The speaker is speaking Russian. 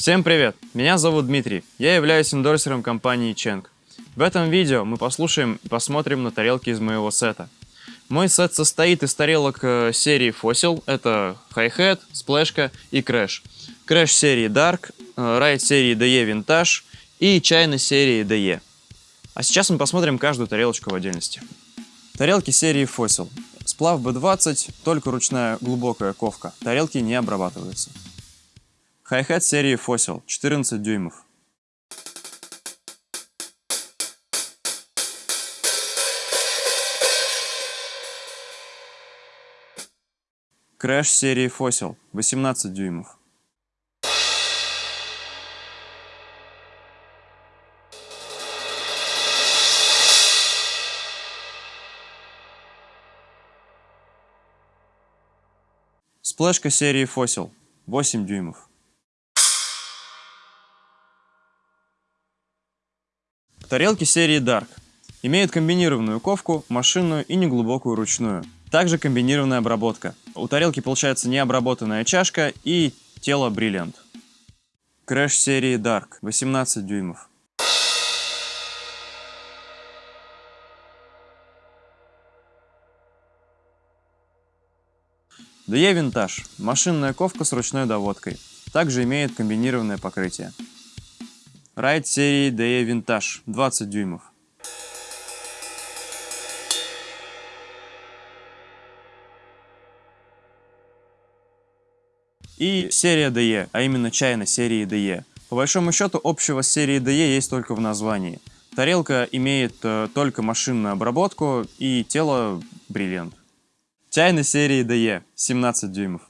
Всем привет! Меня зовут Дмитрий. Я являюсь эндорсером компании Cheng. В этом видео мы послушаем и посмотрим на тарелки из моего сета. Мой сет состоит из тарелок э, серии Fossil. Это Hi-Hat, Splashka и Crash. Crash серии Dark, э, Ride серии DE Vintage и чайной серии DE. А сейчас мы посмотрим каждую тарелочку в отдельности. Тарелки серии Fossil. Сплав B20, только ручная глубокая ковка. Тарелки не обрабатываются. Хай-хет серии Fossil, 14 дюймов. Crash серии Fossil, 18 дюймов. Сплэшка серии Fossil, 8 дюймов. Тарелки серии Dark. Имеют комбинированную ковку, машинную и неглубокую ручную. Также комбинированная обработка. У тарелки получается необработанная чашка и тело Brilliant. Crash серии Dark, 18 дюймов. DE Vintage – машинная ковка с ручной доводкой. Также имеет комбинированное покрытие. Райд серии DE Vintage 20 дюймов. И серия DE, а именно чайна серии DE. По большому счету общего с серией DE есть только в названии. Тарелка имеет э, только машинную обработку и тело бриллиант. Чайна серии DE 17 дюймов.